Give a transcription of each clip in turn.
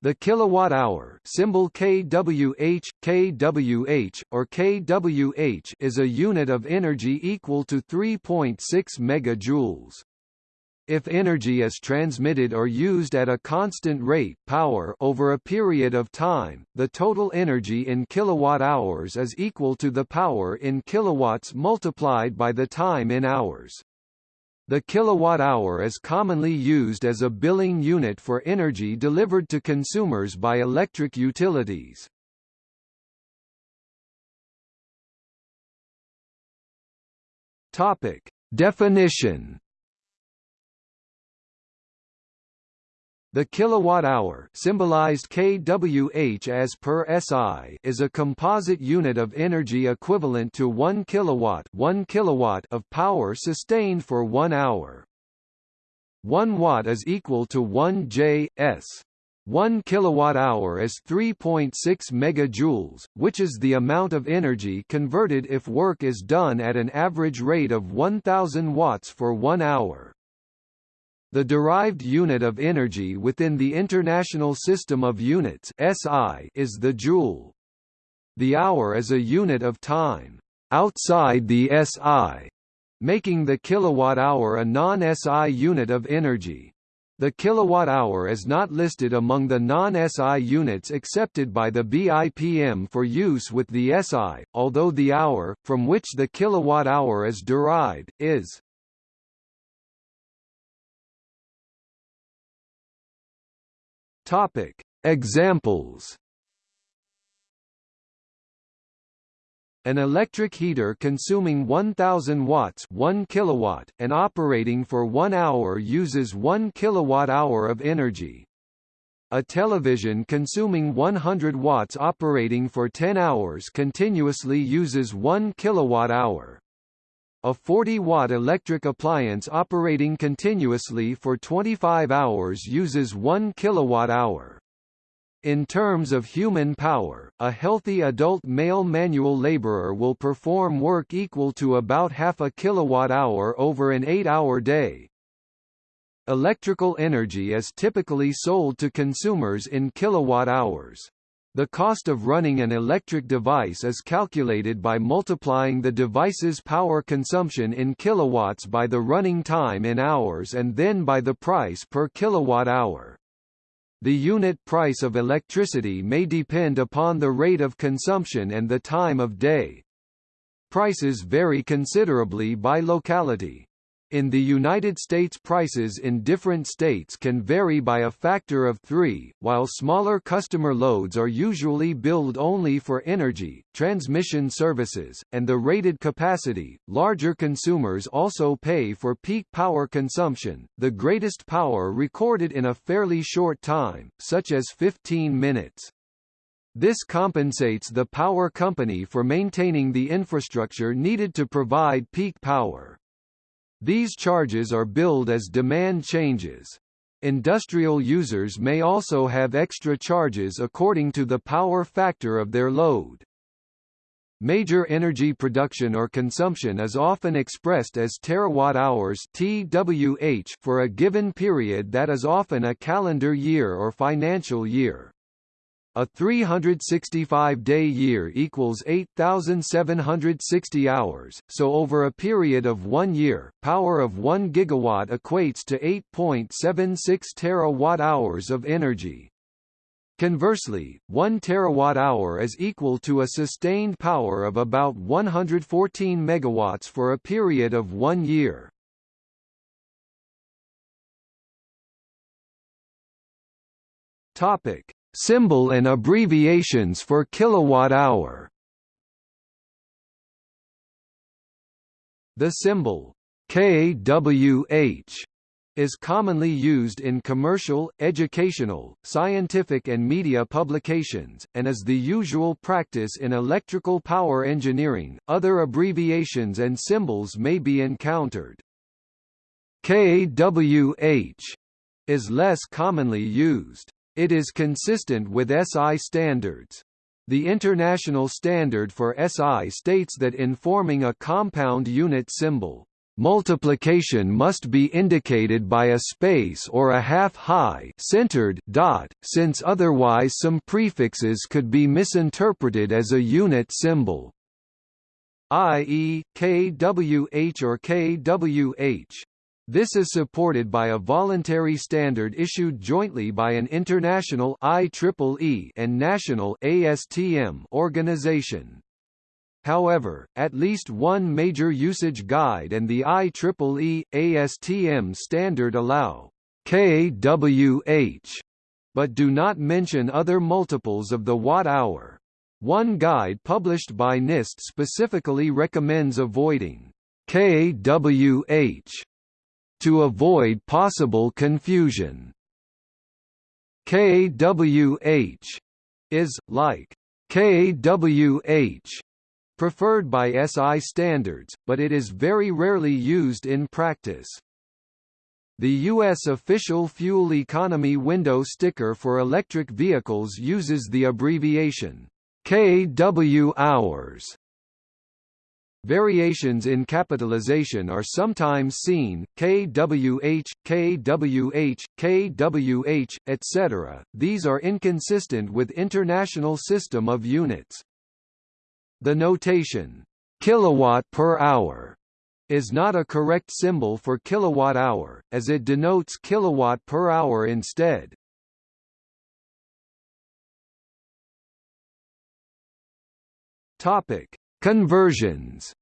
The kilowatt-hour symbol kWh, kWh, or kWh is a unit of energy equal to 3.6 megajoules. If energy is transmitted or used at a constant rate power over a period of time, the total energy in kilowatt-hours is equal to the power in kilowatts multiplied by the time in hours. The kilowatt-hour is commonly used as a billing unit for energy delivered to consumers by electric utilities. Topic: Definition The kilowatt-hour symbolized kWh as per SI is a composite unit of energy equivalent to 1 kilowatt 1 kilowatt of power sustained for 1 hour. 1 watt is equal to 1 J s. 1 kilowatt-hour is 3.6 megajoules, which is the amount of energy converted if work is done at an average rate of 1000 watts for 1 hour. The derived unit of energy within the International System of Units (SI) is the joule. The hour is a unit of time outside the SI, making the kilowatt-hour a non-SI unit of energy. The kilowatt-hour is not listed among the non-SI units accepted by the BIPM for use with the SI, although the hour, from which the kilowatt-hour is derived, is. Topic: Examples. An electric heater consuming 1000 watts 1 kilowatt and operating for 1 hour uses 1 kilowatt-hour of energy. A television consuming 100 watts operating for 10 hours continuously uses 1 kilowatt-hour. A 40-watt electric appliance operating continuously for 25 hours uses 1 kilowatt-hour. In terms of human power, a healthy adult male manual laborer will perform work equal to about half a kilowatt-hour over an 8-hour day. Electrical energy is typically sold to consumers in kilowatt-hours. The cost of running an electric device is calculated by multiplying the device's power consumption in kilowatts by the running time in hours and then by the price per kilowatt-hour. The unit price of electricity may depend upon the rate of consumption and the time of day. Prices vary considerably by locality. In the United States prices in different states can vary by a factor of three, while smaller customer loads are usually billed only for energy, transmission services, and the rated capacity. Larger consumers also pay for peak power consumption, the greatest power recorded in a fairly short time, such as 15 minutes. This compensates the power company for maintaining the infrastructure needed to provide peak power. These charges are billed as demand changes. Industrial users may also have extra charges according to the power factor of their load. Major energy production or consumption is often expressed as terawatt-hours (TWH) for a given period that is often a calendar year or financial year. A 365-day year equals 8,760 hours, so over a period of one year, power of 1 gigawatt equates to 8.76 terawatt-hours of energy. Conversely, 1 terawatt-hour is equal to a sustained power of about 114 megawatts for a period of one year. Topic: Symbol and abbreviations for kilowatt-hour The symbol kWh is commonly used in commercial, educational, scientific and media publications, and is the usual practice in electrical power engineering. Other abbreviations and symbols may be encountered. kWh is less commonly used. It is consistent with SI standards. The international standard for SI states that in forming a compound unit symbol, multiplication must be indicated by a space or a half-high centered dot, since otherwise some prefixes could be misinterpreted as a unit symbol i.e., kWh or kwh. This is supported by a voluntary standard issued jointly by an international IEEE and national ASTM organization. However, at least one major usage guide and the IEEE, ASTM standard allow kWh, but do not mention other multiples of the watt-hour. One guide published by NIST specifically recommends avoiding kWh to avoid possible confusion. kWh is, like kWh, preferred by SI standards, but it is very rarely used in practice. The U.S. official fuel economy window sticker for electric vehicles uses the abbreviation kW hours. Variations in capitalization are sometimes seen, kWh, kWh, kWh, etc. These are inconsistent with international system of units. The notation kilowatt per hour is not a correct symbol for kilowatt hour, as it denotes kilowatt per hour instead. Topic: Conversions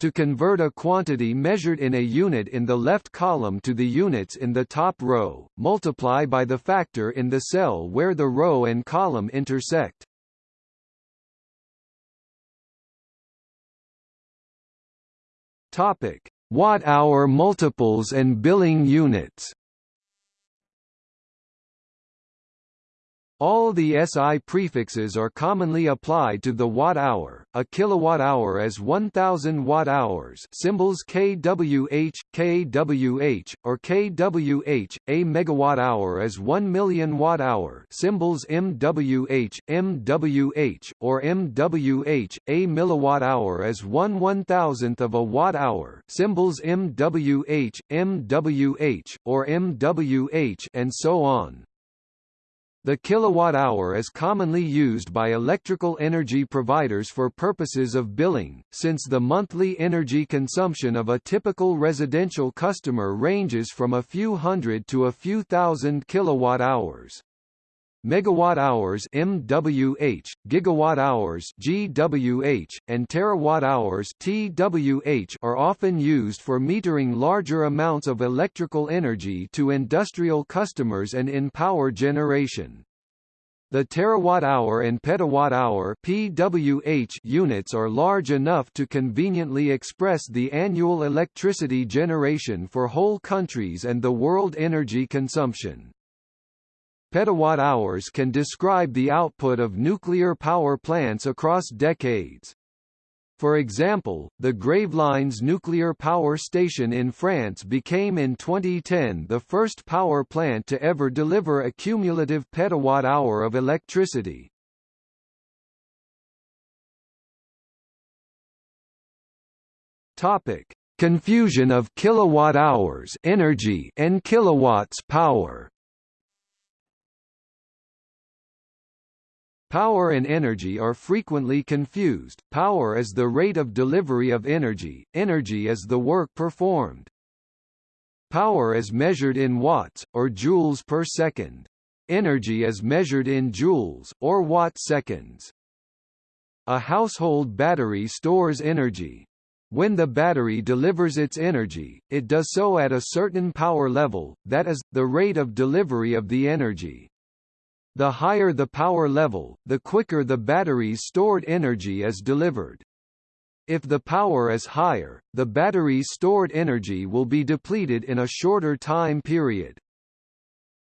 To convert a quantity measured in a unit in the left column to the units in the top row, multiply by the factor in the cell where the row and column intersect. Topic: Watt-hour multiples and billing units. All the SI prefixes are commonly applied to the watt-hour, a kilowatt-hour as 1000 watt-hours. Symbols kWh, kWh, or kWh, a megawatt-hour as 1 million watt-hour. Symbols MWH, MWH, or MWH, a milliwatt-hour as 1 one-thousandth of a watt-hour. Symbols MWH, MWH, or MWH and so on. The kilowatt-hour is commonly used by electrical energy providers for purposes of billing, since the monthly energy consumption of a typical residential customer ranges from a few hundred to a few thousand kilowatt-hours. Megawatt-hours MWH, gigawatt-hours GWH, and terawatt-hours TWH are often used for metering larger amounts of electrical energy to industrial customers and in power generation. The terawatt-hour and petawatt-hour (PWH) units are large enough to conveniently express the annual electricity generation for whole countries and the world energy consumption. Petawatt-hours can describe the output of nuclear power plants across decades. For example, the Gravelines nuclear power station in France became in 2010 the first power plant to ever deliver a cumulative petawatt-hour of electricity. Topic: Confusion of kilowatt-hours energy and kilowatts power. Power and energy are frequently confused, power is the rate of delivery of energy, energy is the work performed. Power is measured in watts, or joules per second. Energy is measured in joules, or watt-seconds. A household battery stores energy. When the battery delivers its energy, it does so at a certain power level, that is, the rate of delivery of the energy. The higher the power level, the quicker the battery's stored energy is delivered. If the power is higher, the battery's stored energy will be depleted in a shorter time period.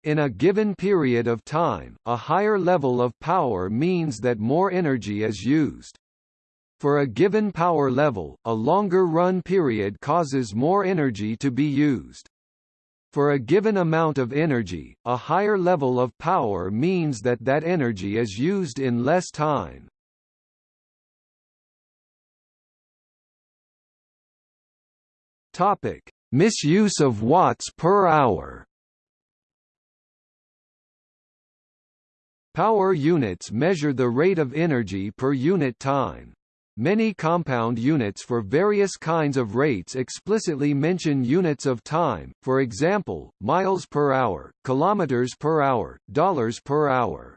In a given period of time, a higher level of power means that more energy is used. For a given power level, a longer run period causes more energy to be used. For a given amount of energy, a higher level of power means that that energy is used in less time. Topic: Misuse of watts per hour. Power units measure the rate of energy per unit time. Many compound units for various kinds of rates explicitly mention units of time, for example, miles per hour, kilometers per hour, dollars per hour.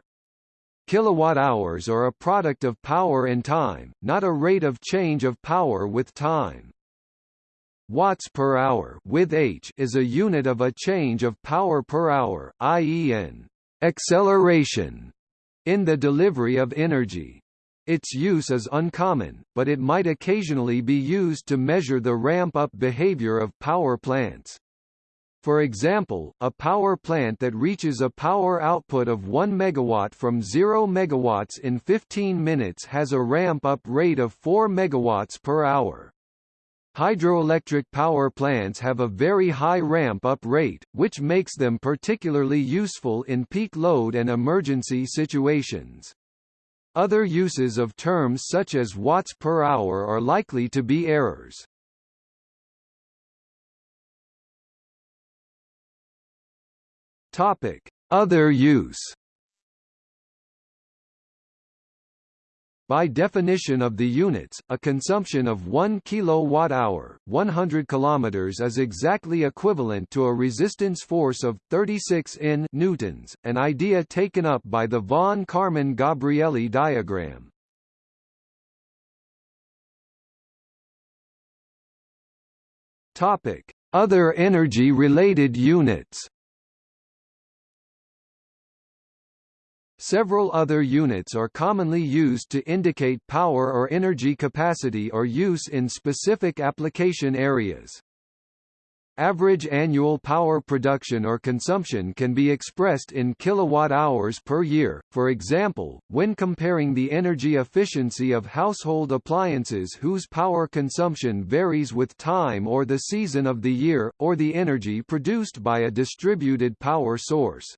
Kilowatt-hours are a product of power and time, not a rate of change of power with time. Watts per hour with H is a unit of a change of power per hour, i.e. an acceleration in the delivery of energy. Its use is uncommon, but it might occasionally be used to measure the ramp-up behavior of power plants. For example, a power plant that reaches a power output of 1 megawatt from 0 megawatts in 15 minutes has a ramp-up rate of 4 megawatts per hour. Hydroelectric power plants have a very high ramp-up rate, which makes them particularly useful in peak load and emergency situations. Other uses of terms such as watts per hour are likely to be errors. Topic: Other use. By definition of the units, a consumption of 1 kilowatt-hour, 100 kilometers is exactly equivalent to a resistance force of 36 N newtons, an idea taken up by the von Karman-Gabrielli diagram. Topic: Other energy-related units. Several other units are commonly used to indicate power or energy capacity or use in specific application areas. Average annual power production or consumption can be expressed in kilowatt-hours per year, for example, when comparing the energy efficiency of household appliances whose power consumption varies with time or the season of the year, or the energy produced by a distributed power source.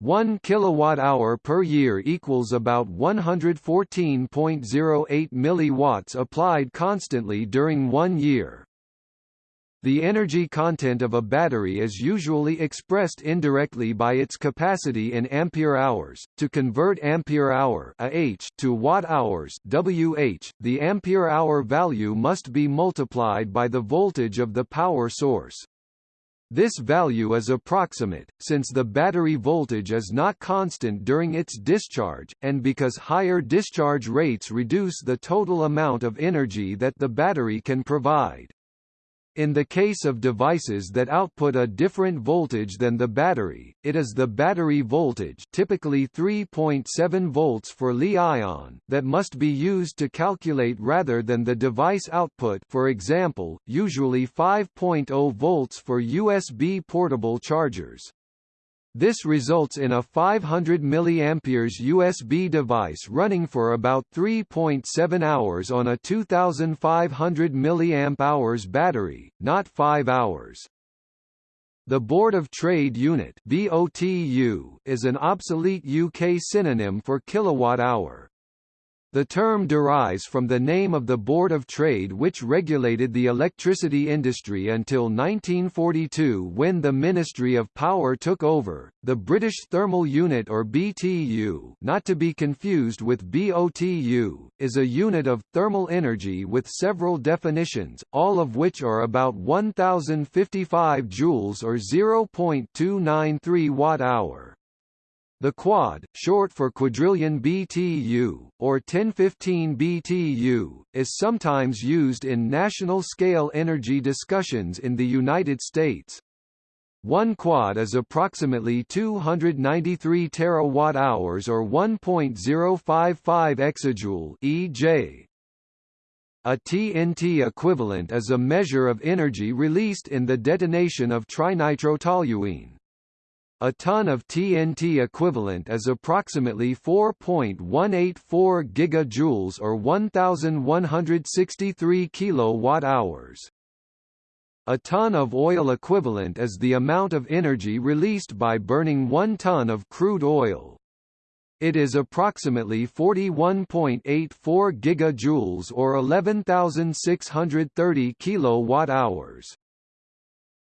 1 kilowatt-hour per year equals about 114.08 milliwatts applied constantly during one year. The energy content of a battery is usually expressed indirectly by its capacity in ampere-hours. To convert ampere-hour Ah to watt-hours (Wh), the ampere-hour value must be multiplied by the voltage of the power source. This value is approximate, since the battery voltage is not constant during its discharge, and because higher discharge rates reduce the total amount of energy that the battery can provide. In the case of devices that output a different voltage than the battery, it is the battery voltage typically 3.7 volts for Li-ion that must be used to calculate rather than the device output for example, usually 5.0 volts for USB portable chargers. This results in a 500 mAh USB device running for about 3.7 hours on a 2500 mAh battery, not 5 hours. The Board of Trade Unit BOTU is an obsolete UK synonym for kilowatt-hour. The term derives from the name of the Board of Trade which regulated the electricity industry until 1942 when the Ministry of Power took over. The British Thermal Unit or BTU, not to be confused with BOTU, is a unit of thermal energy with several definitions, all of which are about 1055 joules or 0.293 watt-hour. The quad, short for quadrillion BTU, or 1015 BTU, is sometimes used in national-scale energy discussions in the United States. One quad is approximately 293 terawatt-hours or 1.055 exajoule (EJ). A TNT equivalent is a measure of energy released in the detonation of trinitrotoluene. A ton of TNT equivalent is approximately 4.184 gigajoules or 1163 kilowatt-hours. A ton of oil equivalent is the amount of energy released by burning 1 ton of crude oil. It is approximately 41.84 gigajoules or 11,630 kilowatt-hours.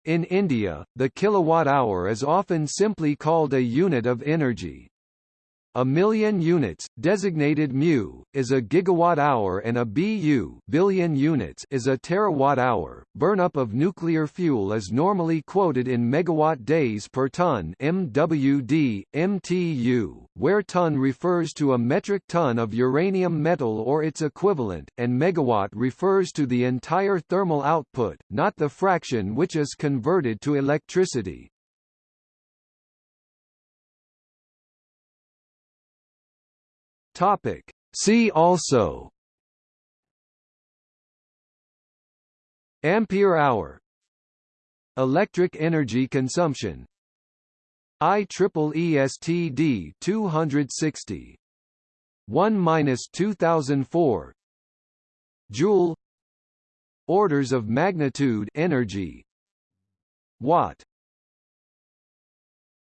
In India, the kilowatt-hour is often simply called a unit of energy. A million units, designated mu, is a gigawatt-hour and a BU billion units is a terawatt-hour. Burnup of nuclear fuel is normally quoted in megawatt days per ton MWD, MTU, where ton refers to a metric ton of uranium metal or its equivalent, and megawatt refers to the entire thermal output, not the fraction which is converted to electricity. Topic. See also. Ampere hour. Electric energy consumption. IEEE STD 260 1-2004 Joule. Orders of magnitude energy. Watt